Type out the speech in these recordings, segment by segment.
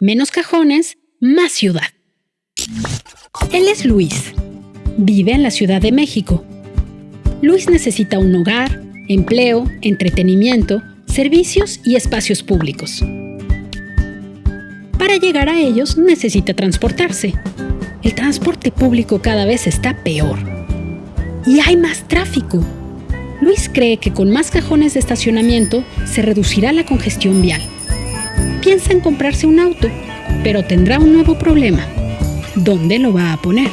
Menos cajones, más ciudad. Él es Luis. Vive en la Ciudad de México. Luis necesita un hogar, empleo, entretenimiento, servicios y espacios públicos. Para llegar a ellos necesita transportarse. El transporte público cada vez está peor. Y hay más tráfico. Luis cree que con más cajones de estacionamiento se reducirá la congestión vial. Piensa en comprarse un auto, pero tendrá un nuevo problema. ¿Dónde lo va a poner?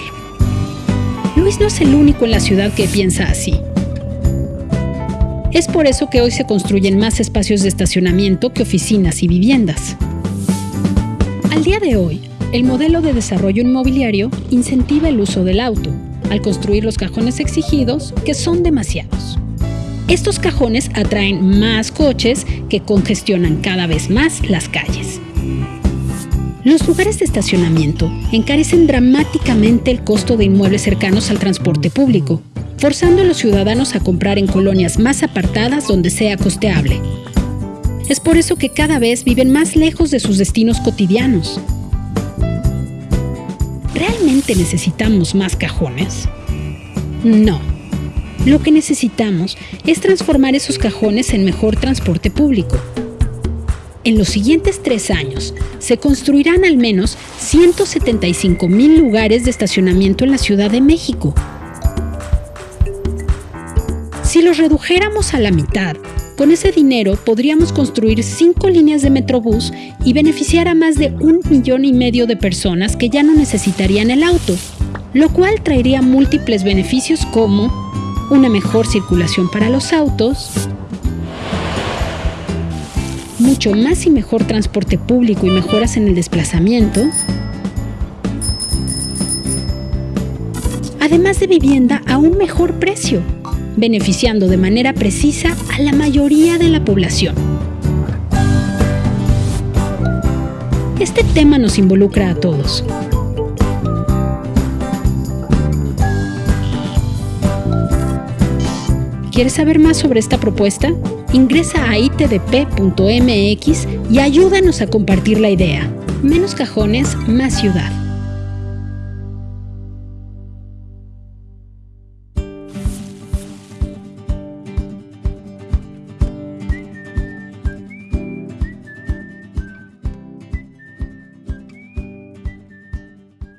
Luis no es el único en la ciudad que piensa así. Es por eso que hoy se construyen más espacios de estacionamiento que oficinas y viviendas. Al día de hoy, el modelo de desarrollo inmobiliario incentiva el uso del auto, al construir los cajones exigidos, que son demasiados. Estos cajones atraen más coches que congestionan cada vez más las calles. Los lugares de estacionamiento encarecen dramáticamente el costo de inmuebles cercanos al transporte público, forzando a los ciudadanos a comprar en colonias más apartadas donde sea costeable. Es por eso que cada vez viven más lejos de sus destinos cotidianos. ¿Realmente necesitamos más cajones? No. Lo que necesitamos es transformar esos cajones en mejor transporte público. En los siguientes tres años, se construirán al menos 175 mil lugares de estacionamiento en la Ciudad de México. Si los redujéramos a la mitad, con ese dinero podríamos construir cinco líneas de Metrobús y beneficiar a más de un millón y medio de personas que ya no necesitarían el auto, lo cual traería múltiples beneficios como una mejor circulación para los autos, mucho más y mejor transporte público y mejoras en el desplazamiento, además de vivienda a un mejor precio beneficiando de manera precisa a la mayoría de la población. Este tema nos involucra a todos. ¿Quieres saber más sobre esta propuesta? Ingresa a itdp.mx y ayúdanos a compartir la idea. Menos cajones, más ciudad.